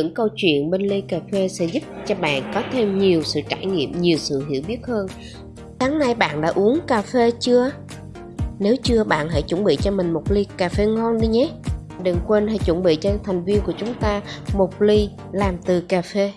những câu chuyện bên ly cà phê sẽ giúp cho bạn có thêm nhiều sự trải nghiệm, nhiều sự hiểu biết hơn. Sáng nay bạn đã uống cà phê chưa? Nếu chưa, bạn hãy chuẩn bị cho mình một ly cà phê ngon đi nhé. Đừng quên hãy chuẩn bị cho thành viên của chúng ta một ly làm từ cà phê.